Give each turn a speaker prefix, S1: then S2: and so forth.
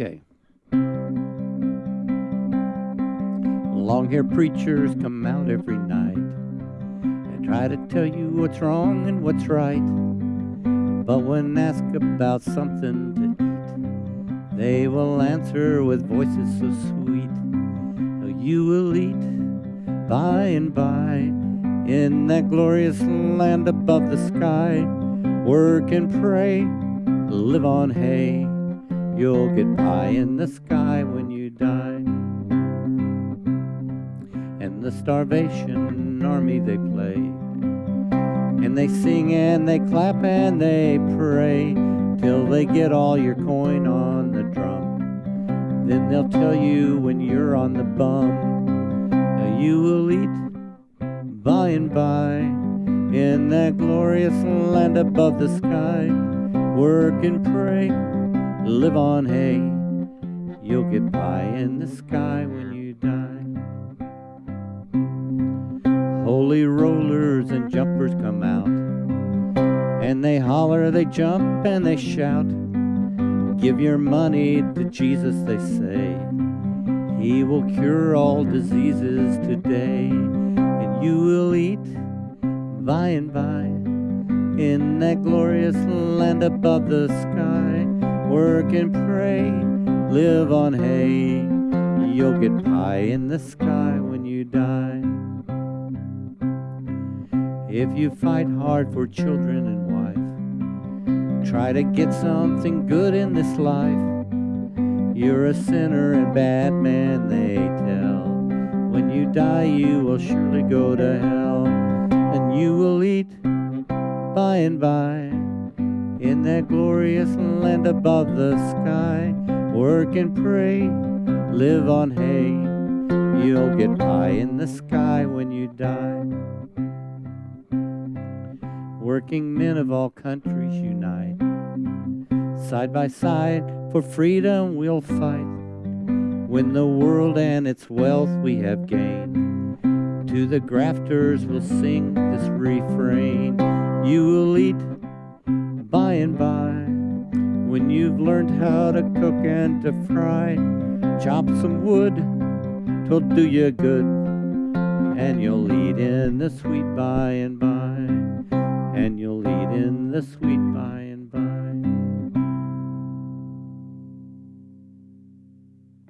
S1: Okay. Long hair preachers come out every night and try to tell you what's wrong and what's right. But when asked about something to eat, they will answer with voices so sweet. You will eat by and by in that glorious land above the sky. Work and pray, live on hay. You'll get pie in the sky when you die. And the starvation army they play. And they sing and they clap and they pray till they get all your coin on the drum. Then they'll tell you when you're on the bum, you will eat by and by in that glorious land above the sky. Work and pray live on hay. You'll get pie in the sky when you die. Holy rollers and jumpers come out, and they holler, they jump, and they shout. Give your money to Jesus, they say. He will cure all diseases today, and you will eat by and by in that glorious land above the sky work and pray, live on hay. You'll get pie in the sky when you die. If you fight hard for children and wife, try to get something good in this life. You're a sinner and bad man, they tell. When you die, you will surely go to hell, and you will eat by and by in that glorious land above the sky. Work and pray, live on hay. You'll get pie in the sky when you die. Working men of all countries unite. Side by side for freedom we'll fight. When the world and its wealth we have gained, to the grafters we'll sing this refrain. You will eat by and by. When you've learned how to cook and to fry, chop some wood, twill do you good, and you'll eat in the sweet by and by, and you'll eat in the sweet by